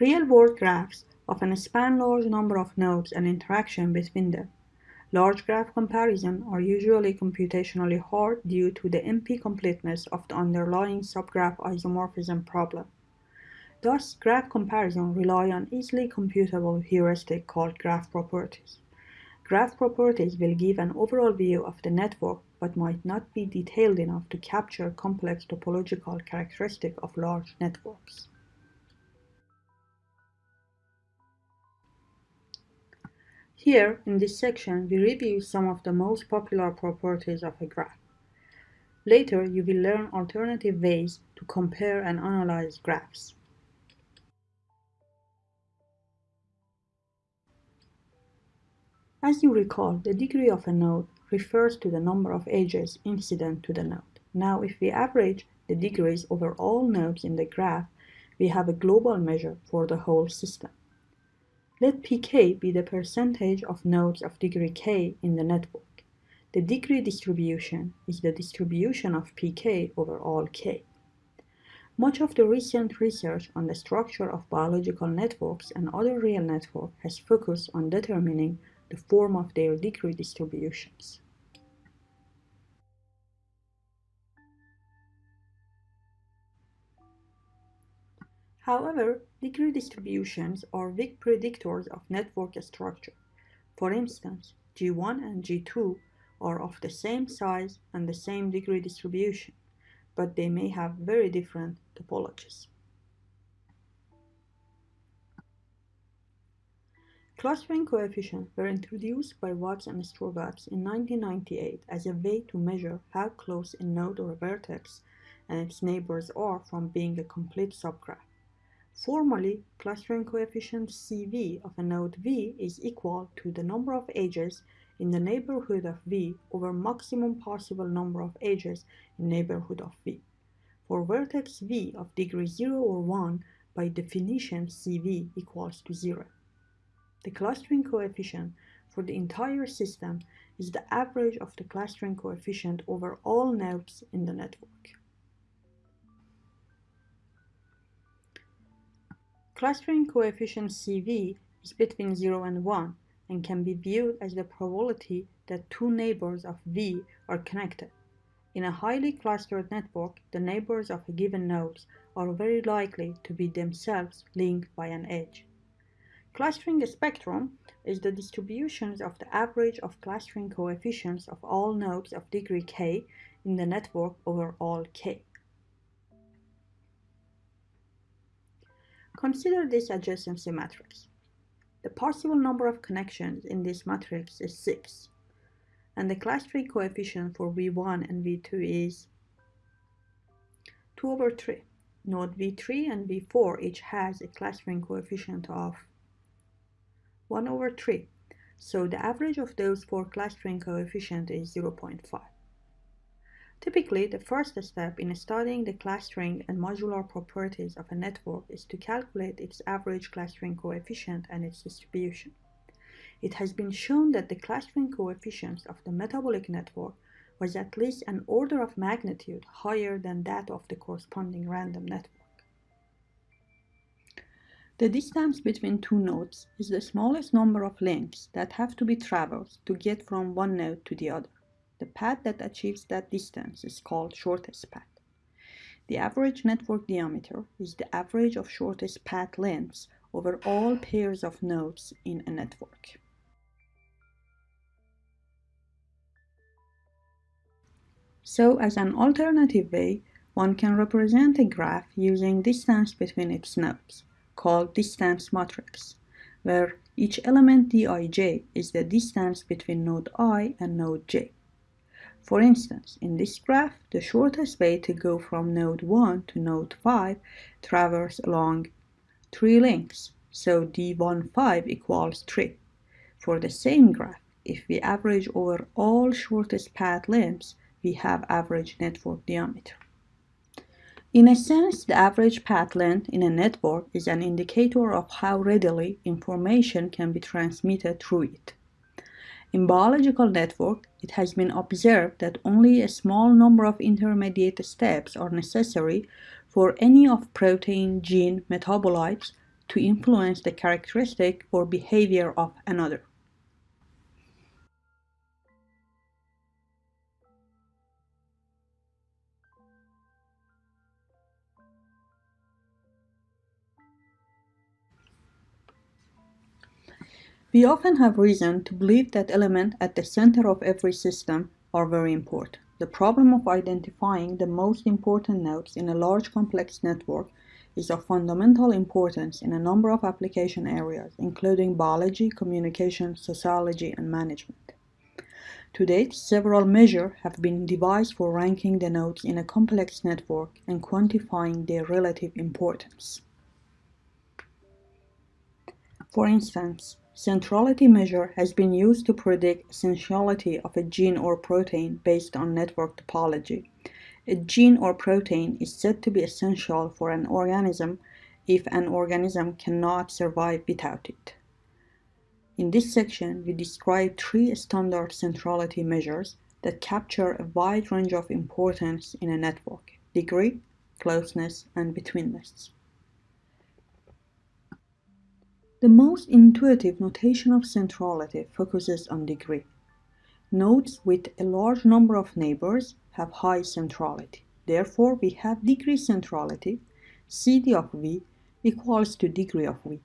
Real-world graphs often span large number of nodes and interaction between them. Large graph comparisons are usually computationally hard due to the NP completeness of the underlying subgraph isomorphism problem. Thus, graph comparison rely on easily computable heuristic called graph properties. Graph properties will give an overall view of the network but might not be detailed enough to capture complex topological characteristics of large networks. Here, in this section, we review some of the most popular properties of a graph. Later, you will learn alternative ways to compare and analyze graphs. As you recall, the degree of a node refers to the number of edges incident to the node. Now, if we average the degrees over all nodes in the graph, we have a global measure for the whole system. Let pk be the percentage of nodes of degree k in the network. The degree distribution is the distribution of pk over all k. Much of the recent research on the structure of biological networks and other real networks has focused on determining the form of their degree distributions. However, degree distributions are weak predictors of network structure. For instance, G1 and G2 are of the same size and the same degree distribution, but they may have very different topologies. Clustering coefficients were introduced by Watts and Strogatz in 1998 as a way to measure how close a node or a vertex and its neighbors are from being a complete subgraph. Formally, clustering coefficient CV of a node V is equal to the number of edges in the neighborhood of V over maximum possible number of edges in neighborhood of V. For vertex V of degree 0 or 1, by definition CV equals to 0. The clustering coefficient for the entire system is the average of the clustering coefficient over all nodes in the network. Clustering coefficient CV is between 0 and 1 and can be viewed as the probability that two neighbors of V are connected. In a highly clustered network, the neighbors of a given node are very likely to be themselves linked by an edge. Clustering spectrum is the distributions of the average of clustering coefficients of all nodes of degree k in the network over all k. Consider this adjacency matrix. The possible number of connections in this matrix is 6, and the clustering coefficient for V1 and V2 is 2 over 3. Node V3 and V4 each has a clustering coefficient of 1 over 3, so the average of those four clustering coefficient is 0.5. Typically, the first step in studying the clustering and modular properties of a network is to calculate its average clustering coefficient and its distribution. It has been shown that the clustering coefficients of the metabolic network was at least an order of magnitude higher than that of the corresponding random network. The distance between two nodes is the smallest number of links that have to be traversed to get from one node to the other. The path that achieves that distance is called shortest path. The average network diameter is the average of shortest path lengths over all pairs of nodes in a network. So as an alternative way, one can represent a graph using distance between its nodes, called distance matrix, where each element dij is the distance between node i and node j. For instance, in this graph, the shortest way to go from node 1 to node 5 traverses along 3 links, so d15 equals 3. For the same graph, if we average over all shortest path lengths, we have average network diameter. In a sense, the average path length in a network is an indicator of how readily information can be transmitted through it. In biological network, it has been observed that only a small number of intermediate steps are necessary for any of protein gene metabolites to influence the characteristic or behavior of another. We often have reason to believe that elements at the center of every system are very important. The problem of identifying the most important nodes in a large complex network is of fundamental importance in a number of application areas, including biology, communication, sociology, and management. To date, several measures have been devised for ranking the nodes in a complex network and quantifying their relative importance. For instance, Centrality measure has been used to predict essentiality of a gene or protein based on network topology. A gene or protein is said to be essential for an organism if an organism cannot survive without it. In this section, we describe three standard centrality measures that capture a wide range of importance in a network, degree, closeness, and betweenness. The most intuitive notation of centrality focuses on degree. Nodes with a large number of neighbors have high centrality. Therefore, we have degree centrality, CD of V equals to degree of V.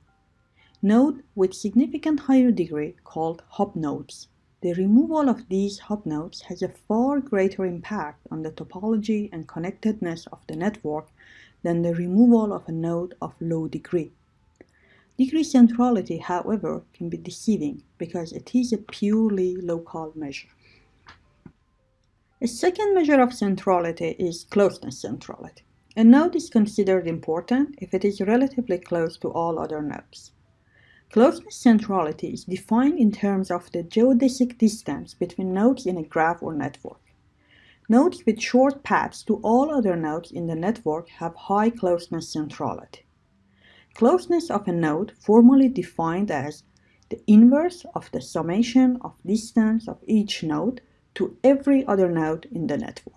Node with significant higher degree called hub nodes. The removal of these hub nodes has a far greater impact on the topology and connectedness of the network than the removal of a node of low degree. Degree centrality, however, can be deceiving because it is a purely local measure. A second measure of centrality is closeness centrality. A node is considered important if it is relatively close to all other nodes. Closeness centrality is defined in terms of the geodesic distance between nodes in a graph or network. Nodes with short paths to all other nodes in the network have high closeness centrality. Closeness of a node formally defined as the inverse of the summation of distance of each node to every other node in the network.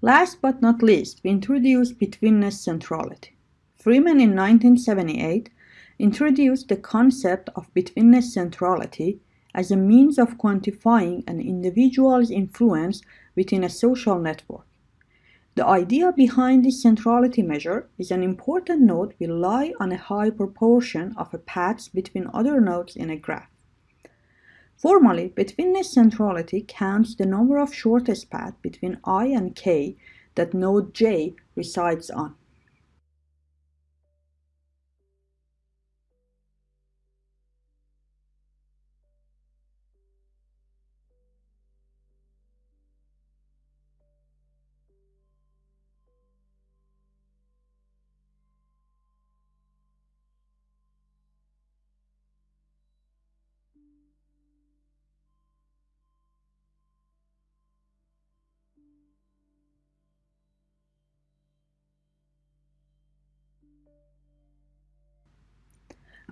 Last but not least, we introduced betweenness centrality. Freeman in 1978 introduced the concept of betweenness centrality as a means of quantifying an individual's influence within a social network. The idea behind this centrality measure is an important node will lie on a high proportion of a paths between other nodes in a graph. Formally, betweenness centrality counts the number of shortest paths between i and k that node j resides on.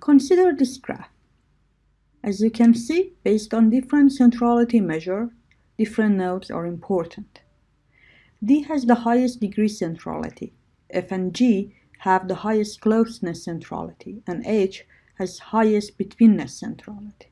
Consider this graph. As you can see, based on different centrality measure, different nodes are important. D has the highest degree centrality. F and G have the highest closeness centrality, and H has highest betweenness centrality.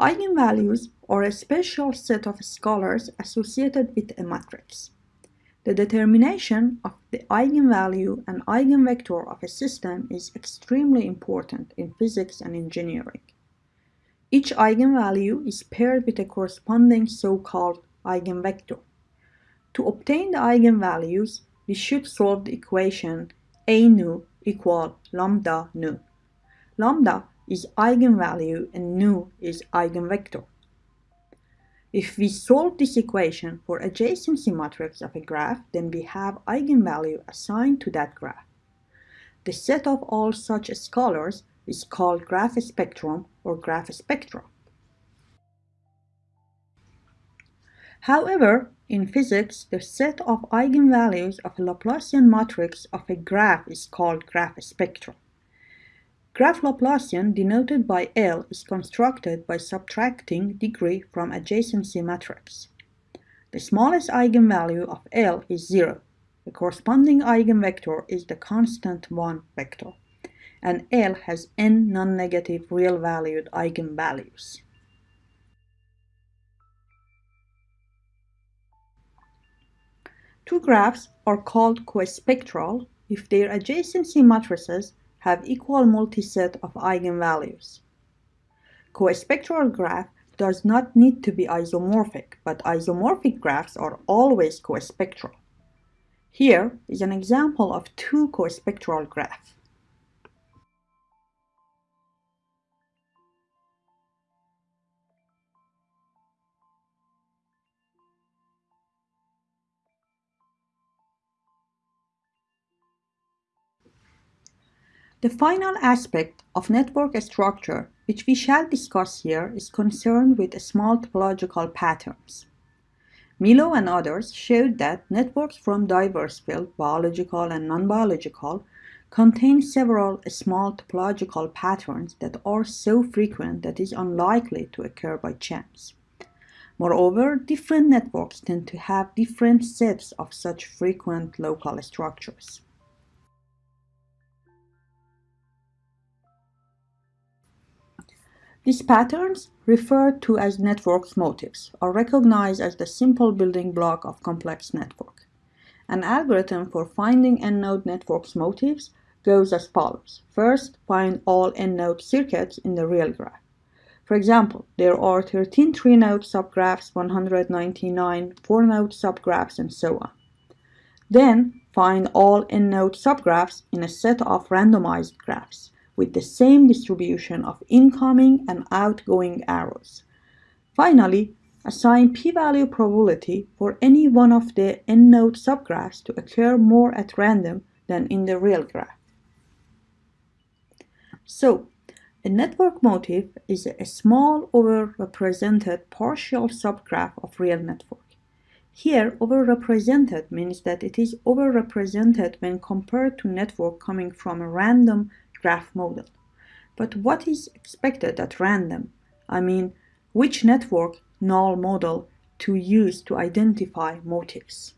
Eigenvalues are a special set of scalars associated with a matrix. The determination of the eigenvalue and eigenvector of a system is extremely important in physics and engineering. Each eigenvalue is paired with a corresponding so-called eigenvector. To obtain the eigenvalues, we should solve the equation A nu equal lambda nu. Lambda is eigenvalue and nu is eigenvector. If we solve this equation for adjacency matrix of a graph, then we have eigenvalue assigned to that graph. The set of all such scalars is called graph spectrum or graph spectra. However, in physics, the set of eigenvalues of a Laplacian matrix of a graph is called graph spectrum. Graph Laplacian, denoted by L, is constructed by subtracting degree from adjacency matrix. The smallest eigenvalue of L is 0. The corresponding eigenvector is the constant 1 vector, and L has n non-negative real-valued eigenvalues. Two graphs are called cospectral if their adjacency matrices have equal multiset of eigenvalues. Cospectral graph does not need to be isomorphic, but isomorphic graphs are always cospectral. Here is an example of two cospectral graphs. The final aspect of network structure which we shall discuss here is concerned with small topological patterns. Milo and others showed that networks from diverse fields, biological and non-biological, contain several small topological patterns that are so frequent that it is unlikely to occur by chance. Moreover, different networks tend to have different sets of such frequent local structures. These patterns, referred to as network motifs, are recognized as the simple building block of complex network. An algorithm for finding n-node network motifs goes as follows. First, find all n-node circuits in the real graph. For example, there are 13 3-node subgraphs, 199 4-node subgraphs, and so on. Then, find all n-node subgraphs in a set of randomized graphs with the same distribution of incoming and outgoing arrows. Finally, assign p-value probability for any one of the n-node subgraphs to occur more at random than in the real graph. So, a network motif is a small overrepresented partial subgraph of real network. Here, overrepresented means that it is overrepresented when compared to network coming from a random graph model. But what is expected at random? I mean, which network null model to use to identify motifs?